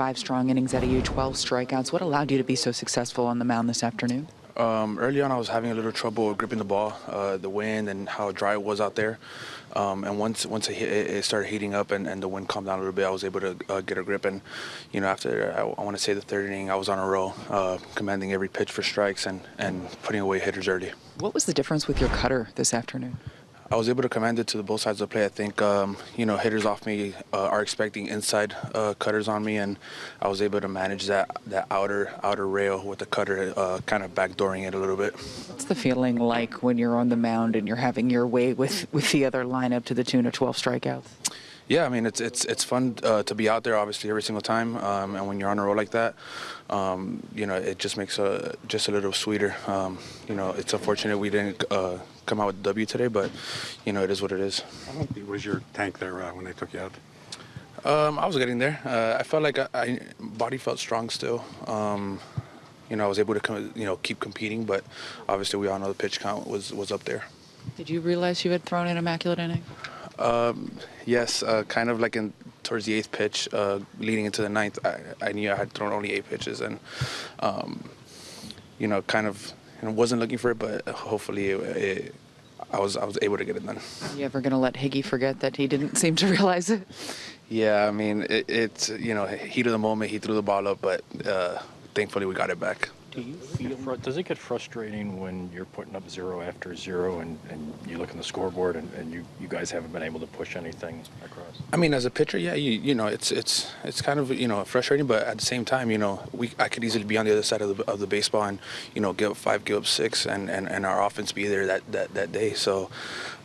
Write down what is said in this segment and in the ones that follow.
five strong innings out of you, 12 strikeouts. What allowed you to be so successful on the mound this afternoon? Um, early on, I was having a little trouble gripping the ball, uh, the wind and how dry it was out there. Um, and once once it, hit, it started heating up and, and, the wind calmed down a little bit, I was able to uh, get a grip. And you know, after I, I want to say the third inning, I was on a roll, uh, commanding every pitch for strikes and and putting away hitters early. What was the difference with your cutter this afternoon? I was able to command it to the both sides of the play. I think um, you know hitters off me uh, are expecting inside uh, cutters on me, and I was able to manage that that outer outer rail with the cutter, uh, kind of backdooring it a little bit. What's the feeling like when you're on the mound and you're having your way with with the other lineup to the tune of 12 strikeouts? Yeah, I mean it's it's it's fun uh, to be out there, obviously every single time, um, and when you're on a roll like that, um, you know it just makes a just a little sweeter. Um, you know, it's unfortunate we didn't uh, come out with W today, but you know it is what it is. How big was your tank there uh, when they took you out? Um, I was getting there. Uh, I felt like I, I, body felt strong still. Um, you know, I was able to come, you know keep competing, but obviously we all know the pitch count was was up there. Did you realize you had thrown an immaculate inning? Um, yes, uh, kind of like in towards the eighth pitch, uh, leading into the ninth, I, I, knew I had thrown only eight pitches, and um, you know, kind of you know, wasn't looking for it, but hopefully it, it, I was I was able to get it done. Are you ever gonna let Higgy forget that he didn't seem to realize it? Yeah, I mean, it, it's you know, heat of the moment, he threw the ball up, but uh, thankfully we got it back. Do you feel, does it get frustrating when you're putting up zero after zero and, and you look on the scoreboard and, and you, you guys haven't been able to push anything across? I mean, as a pitcher, yeah, you, you know, it's it's it's kind of you know frustrating, but at the same time, you know, we I could easily be on the other side of the, of the baseball and you know give up five, give up six, and, and, and our offense be there that that, that day. So,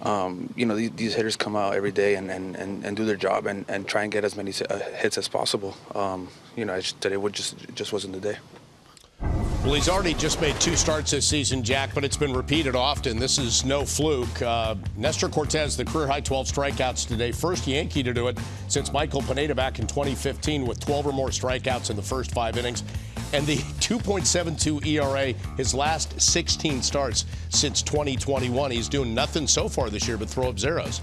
um, you know, these, these, hitters come out every day and, and, and, and do their job and, and try and get as many uh, hits as possible. Um, you know, today would just just wasn't the day. Well, he's already just made two starts this season, Jack, but it's been repeated often. This is no fluke. Uh, Nestor Cortes, the career high 12 strikeouts today. First Yankee to do it since Michael Pineda back in 2015 with 12 or more strikeouts in the first five innings. And the 2.72 ERA, his last 16 starts since 2021. He's doing nothing so far this year but throw up zeros.